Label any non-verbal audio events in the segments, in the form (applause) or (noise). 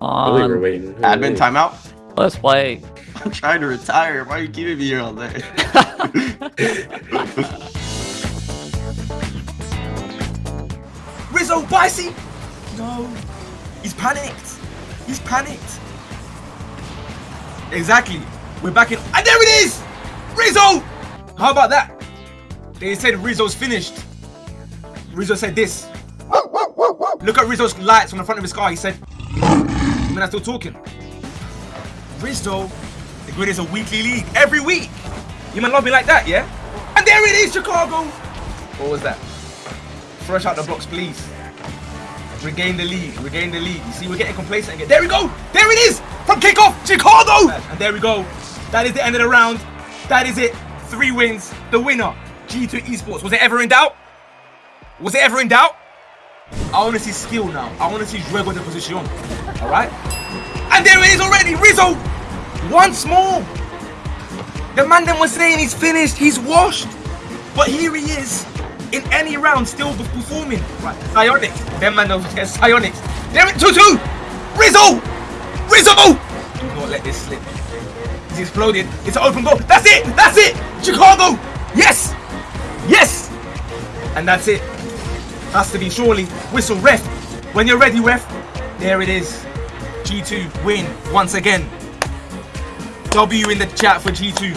Really, we're Um, waiting. Admin waiting. timeout. let's play. (laughs) I'm trying to retire. Why are you keeping me here all day? (laughs) Rizzo, Bicey! No. He's panicked. He's panicked. Exactly. We're back in. And there it is! Rizzo! How about that? They said Rizzo's finished. Rizzo said this. Look at Rizzo's lights on the front of his car. He said, I'm still talking. Rizzo, the grid is a weekly league. Every week. You might love me like that, yeah? And there it is, Chicago. What was that? Fresh out the blocks, please. Regain the lead. Regain the lead. You see, we're getting complacent again. There we go. There it is. From kickoff, Chicago. And there we go. That is the end of the round. That is it. Three wins. The winner, G2 Esports. Was it ever in doubt? Was it ever in doubt? I want to see skill now. I want to see Juego de position. All right. And there it is already. Rizzo. Once more. The man then was saying he's finished. He's washed. But here he is in any round still performing. Right, Psyonix. Them man knows there's Psyonix. There it 2-2. Rizzo! Rizzo! Do not let this slip. He's exploded. It's an open goal. That's it! That's it! Chicago! Yes! Yes! And that's it. Has to be surely. Whistle ref. When you're ready, ref. There it is. G2 win once again. W in the chat for G2.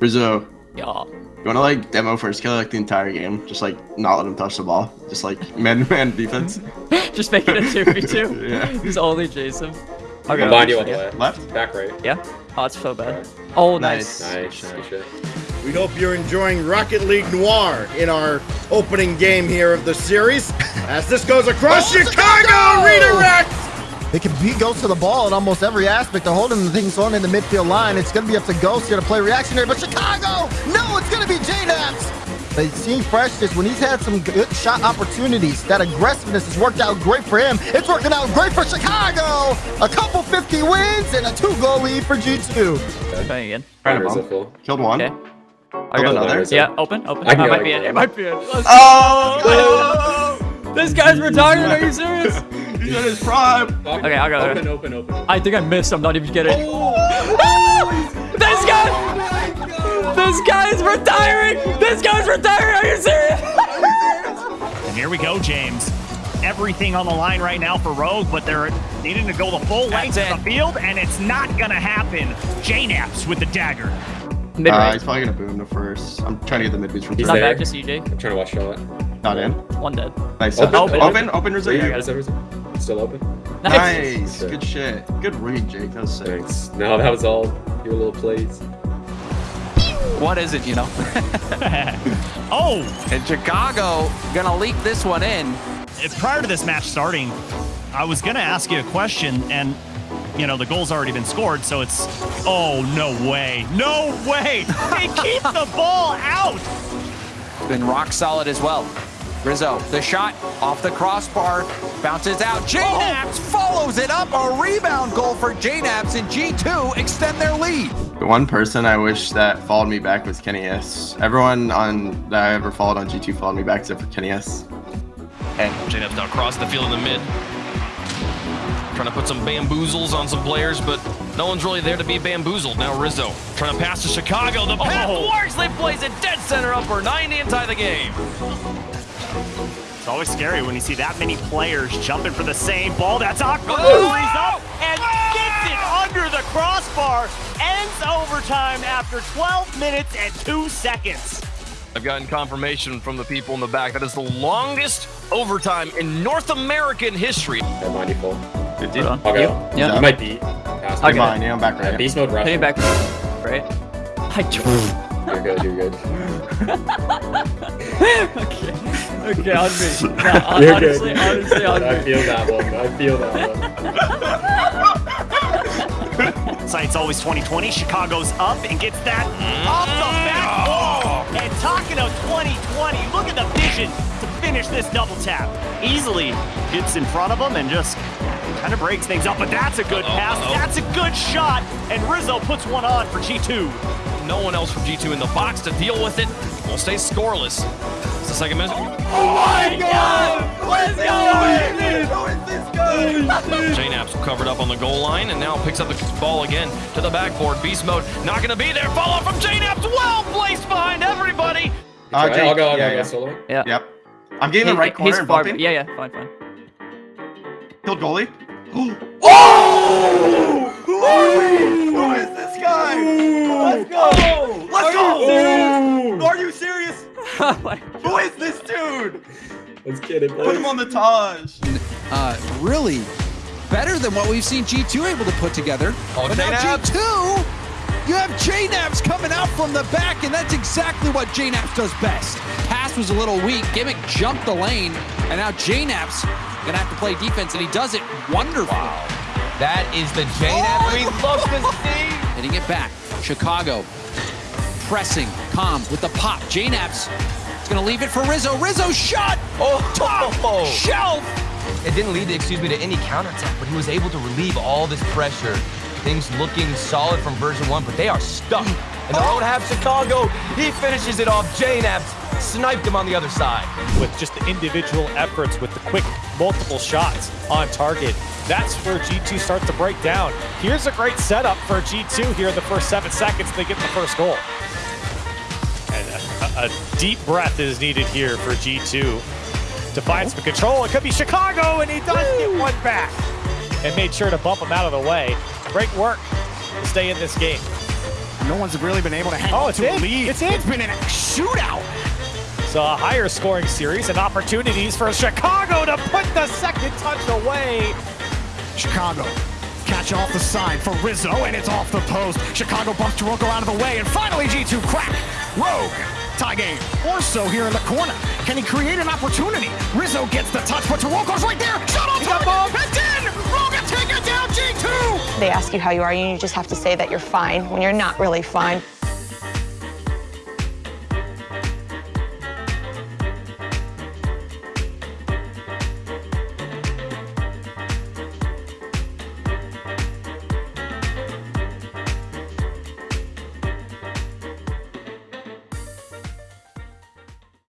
Rizzo, Yeah. you wanna like demo first kill like the entire game? Just like not let him touch the ball. Just like man to man defense. (laughs) Just make it a 2v2. (laughs) Yeah. He's only Jason. I'm Okay. behind you on the Yeah. way. Left? Back right. Yeah. Oh, it's so bad. Oh, nice. Nice. Nice, nice. We hope you're enjoying Rocket League Noir in our opening game here of the series. As this goes across Oh, Chicago, Chicago! redirect! They can beat Ghost to the ball in almost every aspect. They're holding the things on in the midfield line. It's going to be up to Ghost here to play reactionary. But Chicago, no, it's going to be JKnaps. They see freshness when he's had some good shot opportunities. That aggressiveness has worked out great for him. It's working out great for Chicago. A couple 50 wins and a two-goal lead for G2. Trying again. Right Rizzo above. Killed one. Okay. I Killed got another. Rizzo. Yeah, open, open. I can That might I be can it. go. It might be it. Let's Oh! This guy's retired. Are you serious? (laughs) He's in his prime. Okay, I'll go. Open, open, open. I think I missed. I'm not even kidding. Oh! (laughs) This guy! This guy's retiring! This guy's retiring! Are you serious? And here we go, James. Everything on the line right now for Rogue, but they're needing to go the full length That's of the field, and it's not gonna happen. JKnaps with the dagger. Mid Uh, he's probably gonna boom the first. I'm trying to get the mid boost from He's three. Not back to CJ. I'm trying to watch shot. Not in. One dead. Nice. Open, Open, open. open, open, Rizzo. Yeah, Yeah. is everything still open? Nice. Good shit. Good read, Jake. That was sick. Thanks. No, that was all your little plays. What is it, you know? (laughs) Oh, And Chicago gonna leak this one in. prior to this match starting, I was gonna ask you a question, and you know the goal's already been scored, so it's oh no way, no way! They (laughs) keep the ball out. Been rock solid as well. Rizzo, the shot off the crossbar, bounces out. JKnaps follows it up. A rebound goal for JKnaps, and G2 extend their lead. The one person I wish that followed me back was Kenny S. Everyone on that I ever followed on G2 followed me back except for Kenny S. J-Nub's now across the field in the mid. Trying to put some bamboozles on some players, but no one's really there to be bamboozled. Now Rizzo trying to pass to Chicago. The pass Oh. works. They plays it dead center up for 90 and tie the game. It's always scary when you see that many players jumping for the same ball. That's awkward. Oh! oh! He's up and gets it oh! under the crossbar. Ends overtime after 12 minutes and 2 seconds. I've gotten confirmation from the people in the back that is the longest overtime in North American history. That might be full. 50. Hold on. I'll go. You? Yeah. You might be. Pass I'll me. Mine, yeah, I'm back Yeah, right. beast mode rush. Hitting back. Right? I You're good, you're good. (laughs) (laughs) okay. Okay, on me. (laughs) No, hon- You're honestly, good. honestly, on I me. feel that one. I feel that one. (laughs) Site's always 2020. Chicago's up and gets that off the back wall. And talking of 2020, look at the vision to finish this double tap. Easily gets in front of him and just kind of breaks things up. But that's a good Uh-oh, pass. uh-oh. That's a good shot. And Rizzo puts one on for G2. No one else from G2 in the box to deal with it. We'll stay scoreless. It's the second minute. Oh my god! Let's go! JKnaps covered up on the goal line and now picks up the ball again to the backboard. Beast mode not going to be there. Follow from JKnaps well placed behind everybody. Uh, Try. I'll go, I'll yeah, go, yeah. solo. Yeah. Yep. I'm getting the right corner he's and bumping. Yeah, yeah, fine, fine. Killed goalie. (gasps) oh! Who is this guy? Let's go! Let's go! Are you serious? Oh (laughs) my- Who is this dude? Let's get it, Put him on the Taj. Uh, really better than what we've seen G2 able to put together. Oh, but now JKnaps. G2, you have JKnaps coming out from the back, and that's exactly what JKnaps does best. Pass was a little weak. Gimmick jumped the lane, and now JKnaps gonna have to play defense, and he does it wonderfully. That is the JNAP we love to see. Hitting it back. Chicago pressing. Calm with the pop. JKnaps is going to leave it for Rizzo. Rizzo shot! Oh, Top oh, oh. shelf! It didn't lead, excuse me, to any counterattack, but he was able to relieve all this pressure. Things looking solid from Version1, but they are stuck. In their own oh. half, Chicago, he finishes it off. JKnaps sniped him on the other side. with just the individual efforts with the quick multiple shots on target. That's where G2 starts to break down. Here's a great setup for G2 here in the first seven seconds. They get the first goal. A, deep breath is needed here for G2 to find some control. It could be Chicago, and he does get one back and made sure to bump him out of the way. Great work to stay in this game. No one's really been able to hang Oh, on it's to a lead. It's in. It's been a shootout. So a higher scoring series and opportunities for Chicago to put the second touch away. Chicago. Catch off the side for Rizzo, and it's off the post. Chicago bumps Taroco out of the way, and finally G2 crack. Rogue. Tie game. Orso here in the corner. Can he create an opportunity? Rizzo gets the touch, but Taroco's right there. Shot on target. And then Rogue take it down G2. They ask you how you are, and you just have to say that you're fine when you're not really fine.